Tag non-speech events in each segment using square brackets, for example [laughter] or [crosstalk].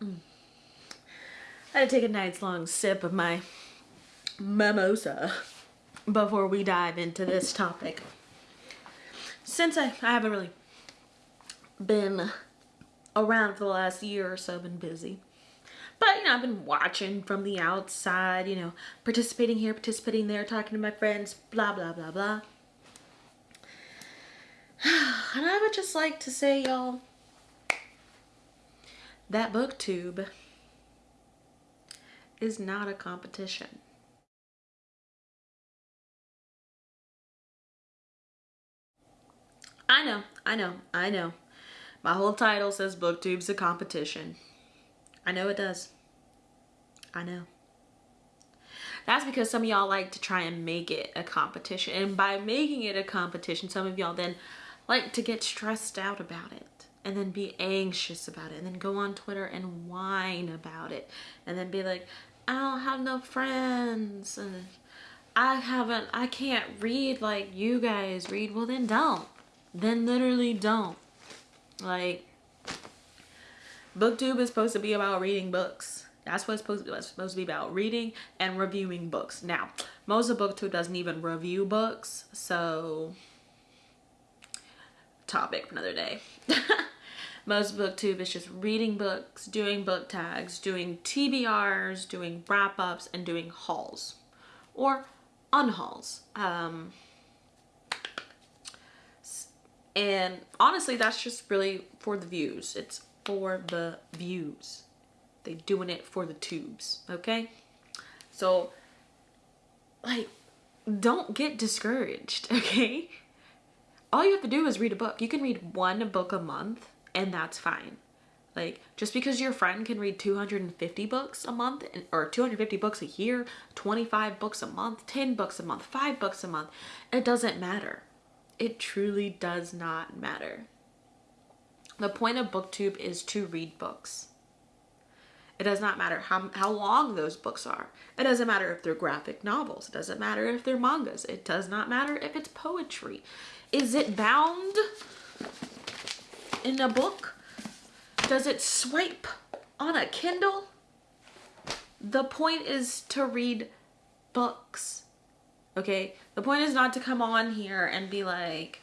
I had to take a night's long sip of my mimosa before we dive into this topic. Since I, I haven't really been around for the last year or so, been busy. But, you know, I've been watching from the outside, you know, participating here, participating there, talking to my friends, blah, blah, blah, blah. [sighs] And I would just like to say, y'all, that booktube is not a competition. I know, I know, I know. My whole title says booktube's a competition. I know it does. I know. That's because some of y'all like to try and make it a competition. And by making it a competition, some of y'all then like to get stressed out about it and then be anxious about it and then go on Twitter and whine about it and then be like, I don't have no friends and I haven't, I can't read like you guys read. Well, then don't. Then literally don't. Like, booktube is supposed to be about reading books that's what it's supposed to, be, it's supposed to be about reading and reviewing books now most of booktube doesn't even review books so topic for another day [laughs] most booktube is just reading books doing book tags doing tbrs doing wrap-ups and doing hauls or unhauls um and honestly that's just really for the views it's for the views. They doing it for the tubes, okay? So, like, don't get discouraged, [laughs] okay? All you have to do is read a book. You can read one book a month and that's fine. Like, just because your friend can read 250 books a month or 250 books a year, 25 books a month, 10 books a month, 5 books a month, it doesn't matter. It truly does not matter. The point of booktube is to read books. It does not matter how, how long those books are. It doesn't matter if they're graphic novels. It doesn't matter if they're mangas. It does not matter if it's poetry. Is it bound in a book? Does it swipe on a Kindle? The point is to read books. Okay? The point is not to come on here and be like,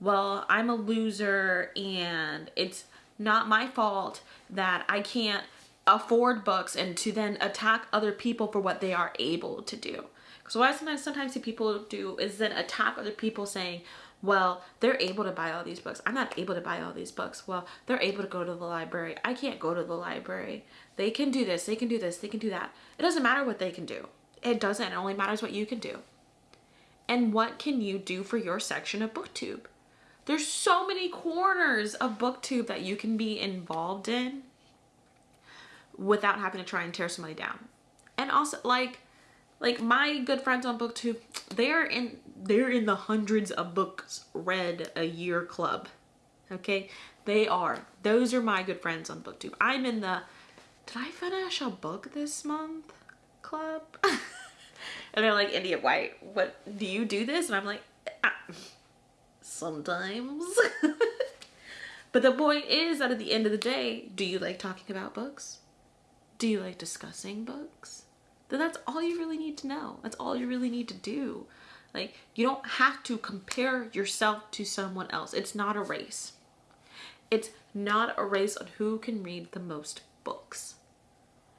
well, I'm a loser and it's not my fault that I can't afford books and to then attack other people for what they are able to do. So what I sometimes sometimes see people do is then attack other people saying, well, they're able to buy all these books. I'm not able to buy all these books. Well, they're able to go to the library. I can't go to the library. They can do this. They can do this. They can do that. It doesn't matter what they can do. It doesn't. It only matters what you can do. And what can you do for your section of BookTube? There's so many corners of booktube that you can be involved in without having to try and tear somebody down. And also like like my good friends on booktube, they're in they're in the hundreds of books read a year club. Okay? They are. Those are my good friends on booktube. I'm in the did I finish a book this month club? [laughs] and they're like, India White, what do you do this? And I'm like, ah sometimes. [laughs] but the point is that at the end of the day, do you like talking about books? Do you like discussing books? Then that's all you really need to know. That's all you really need to do. Like, you don't have to compare yourself to someone else. It's not a race. It's not a race on who can read the most books.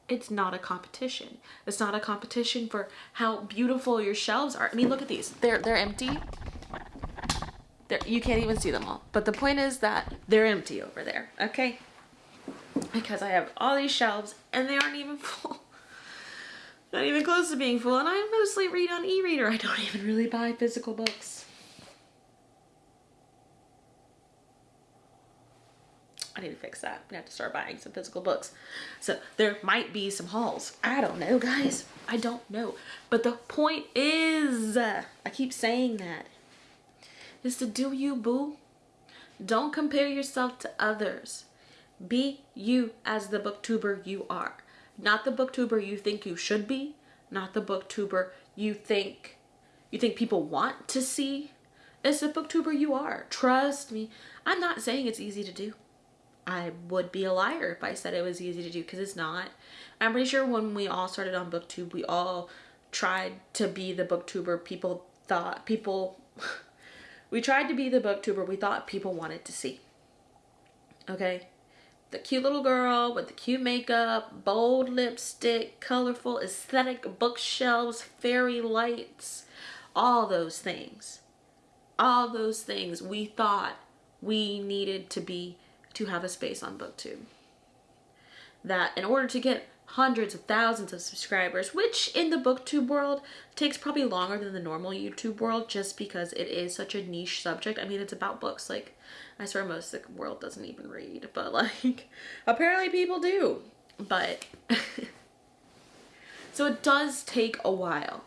It's not a competition. It's not a competition for how beautiful your shelves are. I mean, look at these. They're, they're empty there, you can't even see them all. But the point is that they're empty over there, okay? Because I have all these shelves and they aren't even [laughs] full. Not even close to being full. And I mostly read on e-reader. I don't even really buy physical books. I need to fix that. I have to start buying some physical books. So there might be some hauls. I don't know, guys. I don't know. But the point is, uh, I keep saying that is to do you, boo. Don't compare yourself to others. Be you as the booktuber you are. Not the booktuber you think you should be. Not the booktuber you think you think people want to see. It's the booktuber you are. Trust me. I'm not saying it's easy to do. I would be a liar if I said it was easy to do because it's not. I'm pretty sure when we all started on booktube we all tried to be the booktuber people thought people [laughs] we tried to be the booktuber we thought people wanted to see okay the cute little girl with the cute makeup bold lipstick colorful aesthetic bookshelves fairy lights all those things all those things we thought we needed to be to have a space on booktube that in order to get hundreds of thousands of subscribers, which in the booktube world takes probably longer than the normal YouTube world just because it is such a niche subject. I mean, it's about books. Like, I swear most of the world doesn't even read, but [laughs] like, apparently people do. But, [laughs] so it does take a while.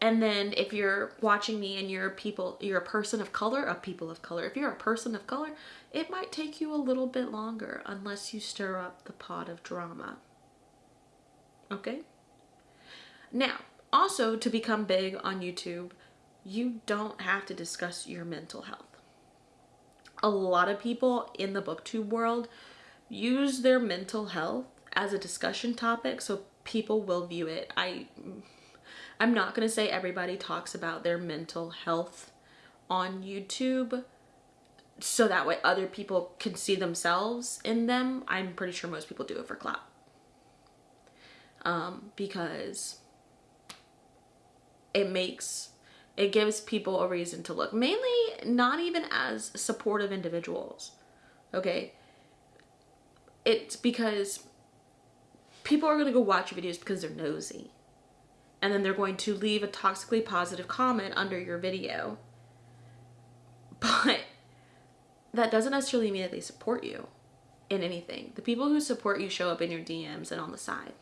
And then if you're watching me and you're people, you're a person of color, a people of color. If you're a person of color, it might take you a little bit longer unless you stir up the pot of drama. Okay? Now, also to become big on YouTube, you don't have to discuss your mental health. A lot of people in the booktube world use their mental health as a discussion topic so people will view it. I I'm not going to say everybody talks about their mental health on YouTube so that way other people can see themselves in them. I'm pretty sure most people do it for clout um, because it makes it gives people a reason to look. Mainly not even as supportive individuals. Okay? It's because people are going to go watch your videos because they're nosy. And then they're going to leave a toxically positive comment under your video. [laughs] But that doesn't necessarily mean that they support you in anything. The people who support you show up in your dms and on the side.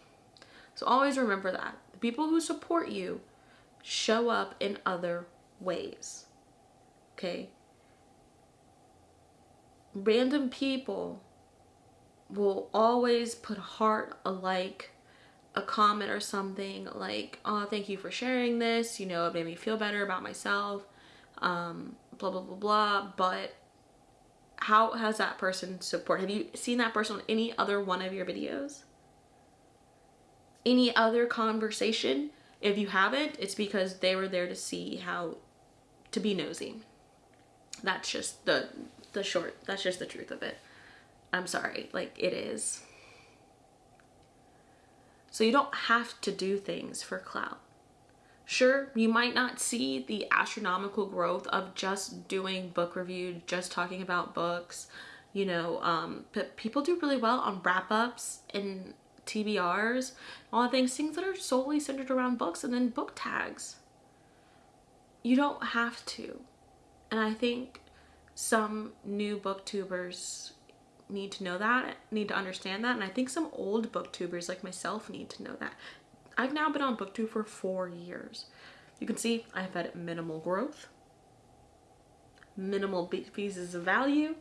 So always remember that. The people who support you show up in other ways. Okay? Random people will always put a heart, a like, a comment or something like, oh, thank you for sharing this. You know, it made me feel better about myself. Um, blah, blah, blah, blah. But how has that person support? Have you seen that person on any other one of your videos? any other conversation. If you haven't, it's because they were there to see how to be nosy. That's just the the short, that's just the truth of it. I'm sorry, like it is. So you don't have to do things for clout. Sure, you might not see the astronomical growth of just doing book review, just talking about books, you know, um, but people do really well on wrap-ups and TBRs, all the things, things that are solely centered around books and then book tags. You don't have to. And I think some new booktubers need to know that, need to understand that. And I think some old booktubers like myself need to know that. I've now been on booktube for four years. You can see I've had minimal growth, minimal pieces of value.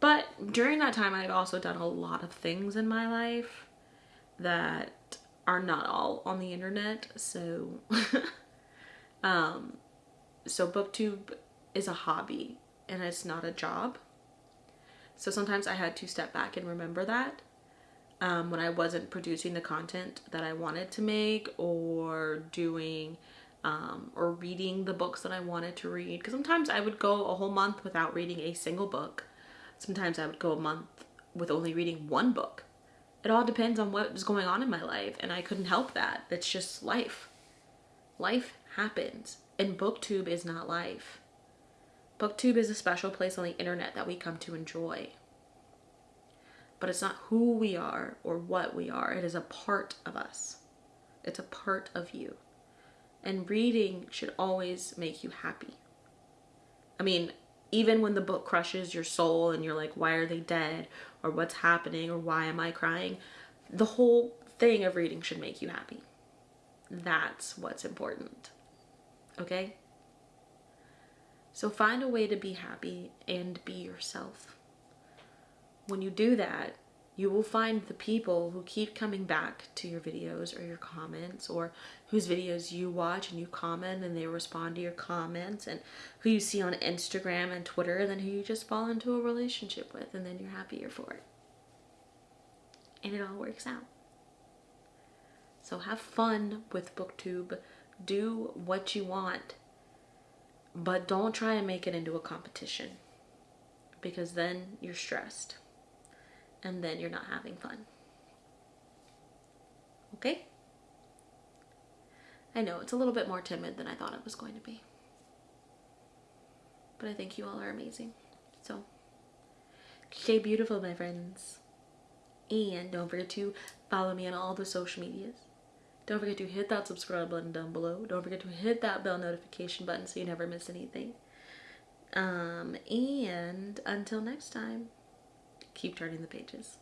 But during that time, I've also done a lot of things in my life that are not all on the internet. So, [laughs] um, so booktube is a hobby and it's not a job. So sometimes I had to step back and remember that um, when I wasn't producing the content that I wanted to make or doing um, or reading the books that I wanted to read. Because sometimes I would go a whole month without reading a single book. Sometimes I would go a month with only reading one book it all depends on what was going on in my life and I couldn't help that. That's just life. Life happens and booktube is not life. Booktube is a special place on the internet that we come to enjoy. But it's not who we are or what we are. It is a part of us. It's a part of you. And reading should always make you happy. I mean, even when the book crushes your soul and you're like, why are they dead? Or what's happening? Or why am I crying? The whole thing of reading should make you happy. That's what's important. Okay? So find a way to be happy and be yourself. When you do that, you will find the people who keep coming back to your videos or your comments or whose videos you watch and you comment and they respond to your comments and who you see on Instagram and Twitter and then who you just fall into a relationship with and then you're happier for it. and it all works out. So have fun with booktube. Do what you want. But don't try and make it into a competition because then you're stressed and then you're not having fun. Okay? I know it's a little bit more timid than I thought it was going to be. But I think you all are amazing. So, stay beautiful, my friends. And don't forget to follow me on all the social medias. Don't forget to hit that subscribe button down below. Don't forget to hit that bell notification button so you never miss anything. Um, and until next time, keep turning the pages.